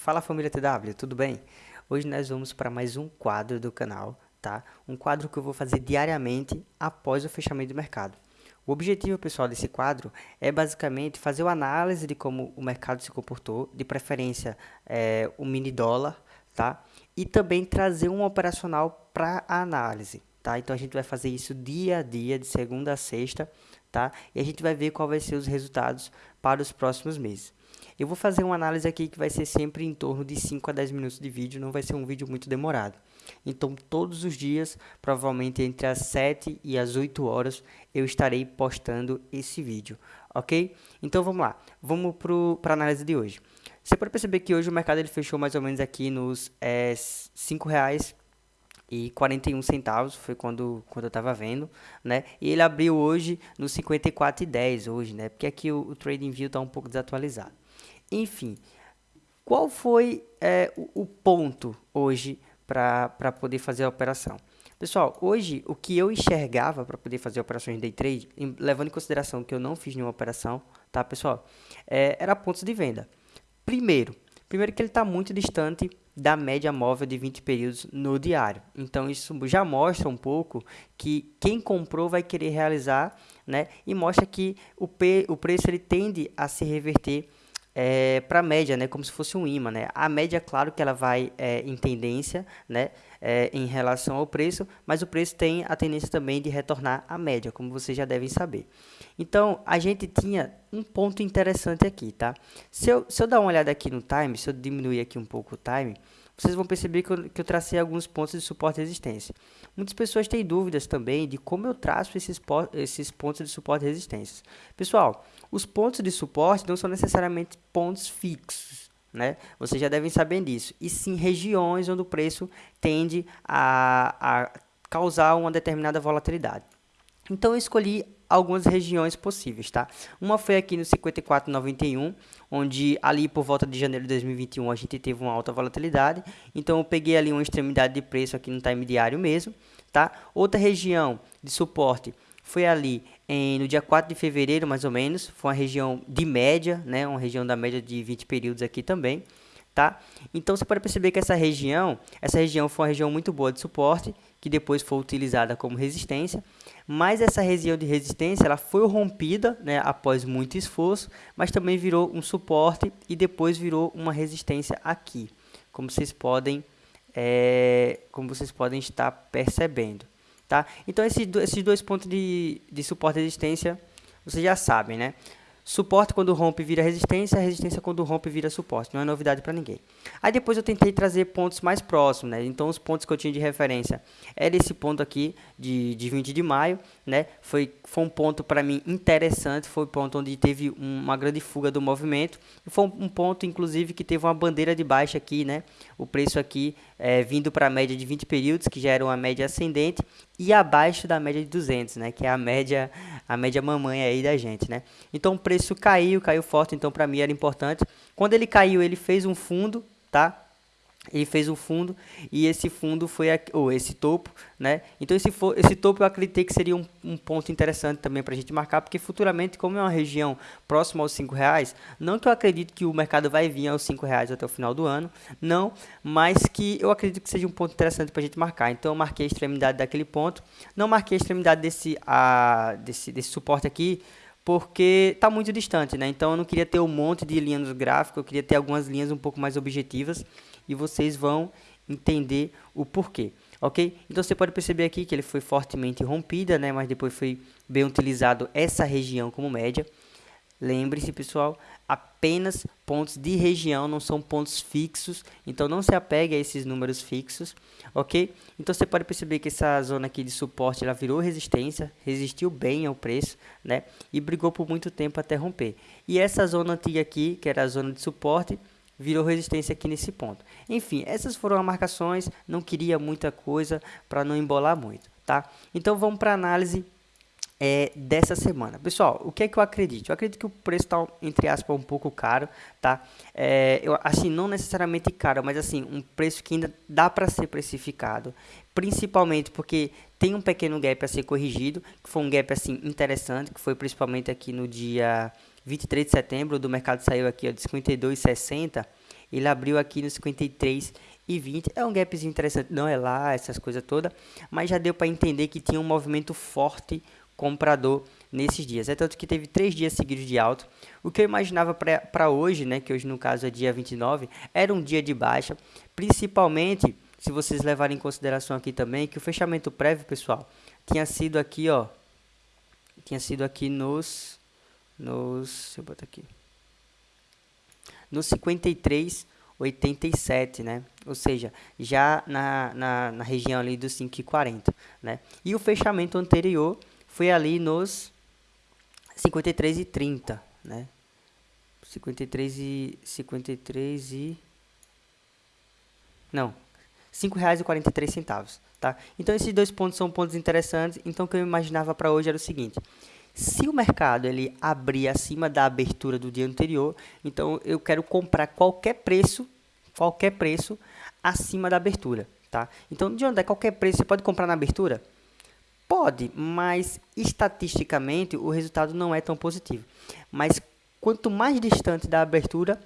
Fala família TW, tudo bem? Hoje nós vamos para mais um quadro do canal, tá? Um quadro que eu vou fazer diariamente após o fechamento do mercado. O objetivo, pessoal, desse quadro é basicamente fazer uma análise de como o mercado se comportou, de preferência é, o mini dólar, tá? E também trazer um operacional para a análise, tá? Então a gente vai fazer isso dia a dia, de segunda a sexta, tá? E a gente vai ver qual vai ser os resultados para os próximos meses. Eu vou fazer uma análise aqui que vai ser sempre em torno de 5 a 10 minutos de vídeo, não vai ser um vídeo muito demorado. Então, todos os dias, provavelmente entre as 7 e as 8 horas, eu estarei postando esse vídeo, ok? Então, vamos lá, vamos para a análise de hoje. Você pode perceber que hoje o mercado ele fechou mais ou menos aqui nos é, 5 reais e 41 centavos, foi quando, quando eu estava vendo, né? E ele abriu hoje no 54,10 hoje, né? Porque aqui o, o Trading View está um pouco desatualizado. Enfim, qual foi é, o, o ponto hoje para poder fazer a operação? Pessoal, hoje o que eu enxergava para poder fazer operações de day trade, em, levando em consideração que eu não fiz nenhuma operação, tá pessoal? É, era pontos de venda. Primeiro, primeiro que ele está muito distante da média móvel de 20 períodos no diário. Então isso já mostra um pouco que quem comprou vai querer realizar, né? E mostra que o, P, o preço ele tende a se reverter é, para a média, né, como se fosse um imã. Né? A média, claro que ela vai é, em tendência né, é, em relação ao preço, mas o preço tem a tendência também de retornar à média, como vocês já devem saber. Então, a gente tinha um ponto interessante aqui, tá? Se eu, se eu dar uma olhada aqui no time, se eu diminuir aqui um pouco o time, vocês vão perceber que eu, que eu tracei alguns pontos de suporte e resistência. Muitas pessoas têm dúvidas também de como eu traço esses, esses pontos de suporte e resistência. Pessoal, os pontos de suporte não são necessariamente pontos fixos, né? Vocês já devem saber disso. E sim regiões onde o preço tende a, a causar uma determinada volatilidade. Então eu escolhi algumas regiões possíveis, tá? Uma foi aqui no 54,91, onde ali por volta de janeiro de 2021 a gente teve uma alta volatilidade. Então eu peguei ali uma extremidade de preço aqui no time diário mesmo, tá? Outra região de suporte foi ali em, no dia 4 de fevereiro, mais ou menos. Foi uma região de média, né? Uma região da média de 20 períodos aqui também, tá? Então você pode perceber que essa região, essa região foi uma região muito boa de suporte, que depois foi utilizada como resistência mas essa região de resistência ela foi rompida né, após muito esforço, mas também virou um suporte e depois virou uma resistência aqui, como vocês podem, é, como vocês podem estar percebendo. Tá? Então, esses, esses dois pontos de, de suporte e resistência, vocês já sabem, né? Suporte quando rompe vira resistência, resistência quando rompe vira suporte. Não é novidade para ninguém. Aí depois eu tentei trazer pontos mais próximos, né? Então os pontos que eu tinha de referência era esse ponto aqui de, de 20 de maio, né? Foi, foi um ponto para mim interessante, foi um ponto onde teve uma grande fuga do movimento. E foi um, ponto, inclusive, que teve uma bandeira de baixa aqui, né? O preço aqui é, vindo para a média de 20 períodos, que já era uma média ascendente, e abaixo da média de 200, né? Que é a média, a média mamãe aí da gente, né? Então o preço caiu, caiu forte, então para mim era importante. Quando ele caiu, ele fez um fundo, tá? Ele fez um fundo e esse fundo foi ou esse topo, né? Então esse, for, esse topo eu acreditei que seria um, um ponto interessante também para a gente marcar, porque futuramente, como é uma região próxima aos cinco reais, não que eu acredito que o mercado vai vir aos cinco reais até o final do ano, não, mas que eu acredito que seja um ponto interessante para a gente marcar. Então eu marquei a extremidade daquele ponto, não marquei a extremidade desse, a, desse, desse suporte aqui, porque está muito distante, né? Então eu não queria ter um monte de linhas no gráfico, eu queria ter algumas linhas um pouco mais objetivas e vocês vão entender o porquê, ok? Então você pode perceber aqui que ele foi fortemente rompida, né? Mas depois foi bem utilizado essa região como média. Lembre-se, pessoal, apenas pontos de região, não são pontos fixos, então não se apegue a esses números fixos, ok? Então você pode perceber que essa zona aqui de suporte, ela virou resistência, resistiu bem ao preço, né? E brigou por muito tempo até romper. E essa zona antiga aqui, que era a zona de suporte, virou resistência aqui nesse ponto. Enfim, essas foram as marcações, não queria muita coisa para não embolar muito, tá? Então vamos para a análise é, dessa semana. Pessoal, o que é que eu acredito? Eu acredito que o preço está, entre aspas, um pouco caro, tá? É, eu, assim, não necessariamente caro, mas assim, um preço que ainda dá para ser precificado, principalmente porque tem um pequeno gap a ser corrigido, que foi um gap, assim, interessante, que foi principalmente aqui no dia 23 de setembro, do mercado saiu aqui ó, de 52,60, ele abriu aqui no 53 e 20. É um gapzinho interessante, não é lá, essas coisas todas, mas já deu para entender que tinha um movimento forte comprador nesses dias. É tanto que teve três dias seguidos de alto. O que eu imaginava para hoje, né, que hoje no caso é dia 29, era um dia de baixa, principalmente se vocês levarem em consideração aqui também que o fechamento prévio, pessoal, tinha sido aqui, ó, tinha sido aqui nos, nos, eu botar aqui, nos 53,87, né? Ou seja, já na, na, na região ali dos 5,40, né? E o fechamento anterior foi ali nos 53,30, né? 53 e 53 e não, R$ 5,43, tá? Então esses dois pontos são pontos interessantes. Então o que eu imaginava para hoje era o seguinte: se o mercado ele abrir acima da abertura do dia anterior, então eu quero comprar qualquer preço, qualquer preço acima da abertura, tá? Então de onde é qualquer preço você pode comprar na abertura? Pode, mas estatisticamente o resultado não é tão positivo. Mas quanto mais distante da abertura,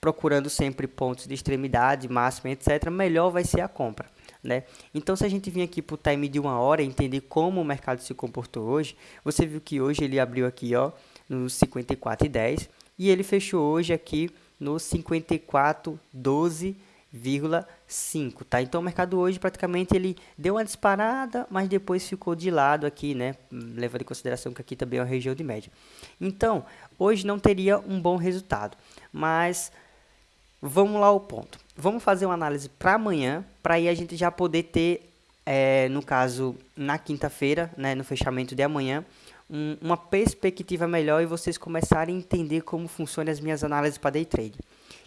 procurando sempre pontos de extremidade, máxima, etc., melhor vai ser a compra. Né? Então, se a gente vir aqui para o time de uma hora entender como o mercado se comportou hoje, você viu que hoje ele abriu aqui ó, no 54,10 e ele fechou hoje aqui no 54,12,5, tá? Então o mercado hoje praticamente ele deu uma disparada, mas depois ficou de lado aqui, né? Levando em consideração que aqui também é uma região de média. Então, hoje não teria um bom resultado, mas Vamos lá ao ponto. Vamos fazer uma análise para amanhã, para aí a gente já poder ter, é, no caso, na quinta-feira, né, no fechamento de amanhã, um, uma perspectiva melhor e vocês começarem a entender como funcionam as minhas análises para day trade.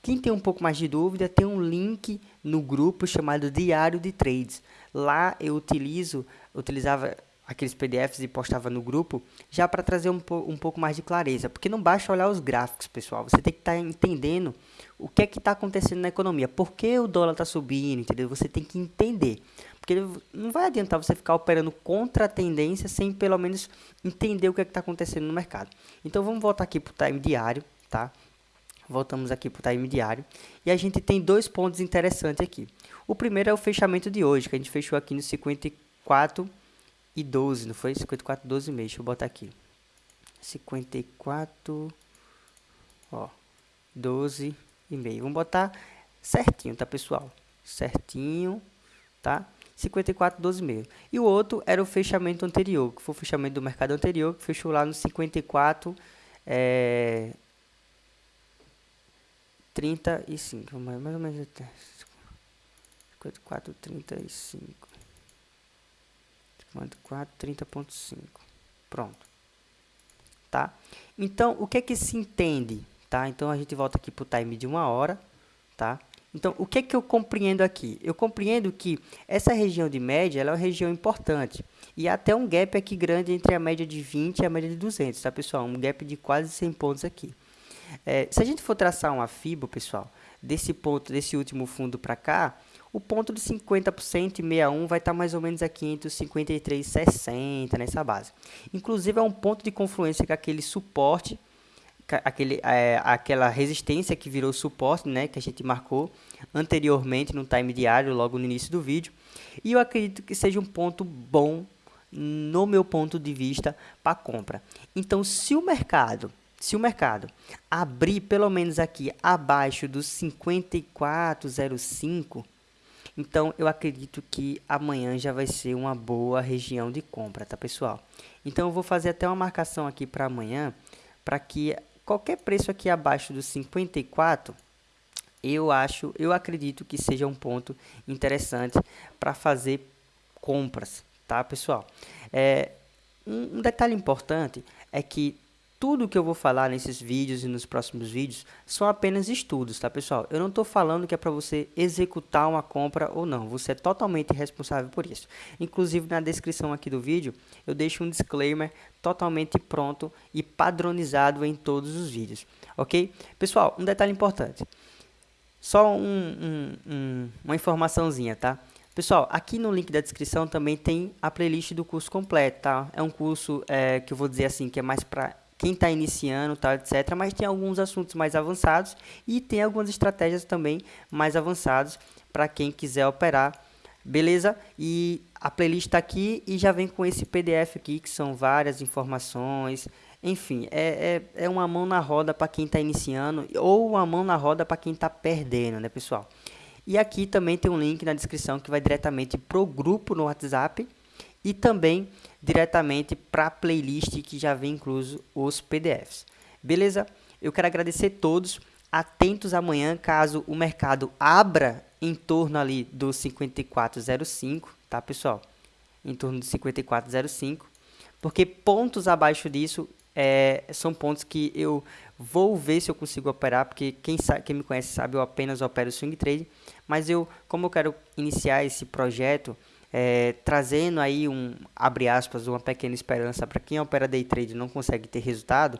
Quem tem um pouco mais de dúvida, tem um link no grupo chamado Diário de Trades. Lá eu utilizo, utilizava aqueles PDFs e postava no grupo, já para trazer um, um pouco mais de clareza. Porque não basta olhar os gráficos, pessoal. Você tem que estar tá entendendo o que é que está acontecendo na economia. Por que o dólar está subindo, entendeu? Você tem que entender. Porque não vai adiantar você ficar operando contra a tendência sem pelo menos entender o que é está acontecendo no mercado. Então vamos voltar aqui para o time diário, tá? Voltamos aqui para o time diário. E a gente tem dois pontos interessantes aqui. O primeiro é o fechamento de hoje, que a gente fechou aqui no 54 e 12, não foi? 54, 12 meses. Deixa eu botar aqui. 54, ó, 12 e meio. Vamos botar certinho, tá, pessoal? Certinho, tá? 54, 12 meio. E o outro era o fechamento anterior, que foi o fechamento do mercado anterior, que fechou lá no 54, é, 35, mais, ou menos 54, 35. 4, 30.5. Pronto. Tá? Então, o que é que se entende? Tá? Então, a gente volta aqui para o time de uma hora. Tá? Então, o que é que eu compreendo aqui? Eu compreendo que essa região de média é uma região importante. E até um gap aqui grande entre a média de 20 e a média de 200, tá, pessoal? Um gap de quase 100 pontos aqui. É, se a gente for traçar uma FIBO, pessoal, desse ponto, desse último fundo para cá, o ponto de 50% e 61 vai estar mais ou menos aqui entre os 53,60 nessa base. Inclusive é um ponto de confluência com aquele suporte, aquele, é, aquela resistência que virou suporte, né, que a gente marcou anteriormente no time diário, logo no início do vídeo. E eu acredito que seja um ponto bom, no meu ponto de vista, para compra. Então, se o mercado se o mercado abrir pelo menos aqui abaixo dos 54,05, então, eu acredito que amanhã já vai ser uma boa região de compra, tá, pessoal? Então, eu vou fazer até uma marcação aqui para amanhã, para que qualquer preço aqui abaixo dos 54, eu acho, eu acredito que seja um ponto interessante para fazer compras, tá, pessoal? É, um, um detalhe importante é que tudo que eu vou falar nesses vídeos e nos próximos vídeos são apenas estudos, tá pessoal? Eu não estou falando que é para você executar uma compra ou não, você é totalmente responsável por isso. Inclusive na descrição aqui do vídeo eu deixo um disclaimer totalmente pronto e padronizado em todos os vídeos, ok? Pessoal, um detalhe importante, só um, um, um, uma informaçãozinha, tá? Pessoal, aqui no link da descrição também tem a playlist do curso completo, tá? É um curso é, que eu vou dizer assim, que é mais para quem está iniciando, tal, etc. Mas tem alguns assuntos mais avançados e tem algumas estratégias também mais avançadas para quem quiser operar. Beleza? E a playlist está aqui e já vem com esse PDF aqui, que são várias informações. Enfim, é, é, é uma mão na roda para quem está iniciando ou uma mão na roda para quem está perdendo, né, pessoal? E aqui também tem um link na descrição que vai diretamente para o grupo no WhatsApp e também diretamente para a playlist que já vem incluso os PDFs. Beleza? Eu quero agradecer todos. Atentos amanhã, caso o mercado abra em torno ali do 5405, tá, pessoal? Em torno do 5405, porque pontos abaixo disso é, são pontos que eu vou ver se eu consigo operar, porque quem, sabe, quem me conhece sabe, eu apenas opero swing trade, mas eu, como eu quero iniciar esse projeto, é, trazendo aí um, abre aspas, uma pequena esperança para quem opera day trade não consegue ter resultado,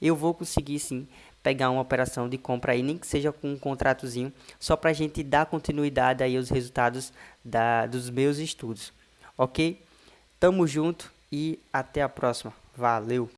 eu vou conseguir sim pegar uma operação de compra aí, nem que seja com um contratozinho, só para a gente dar continuidade aí aos resultados da, dos meus estudos, ok? Tamo junto e até a próxima. Valeu!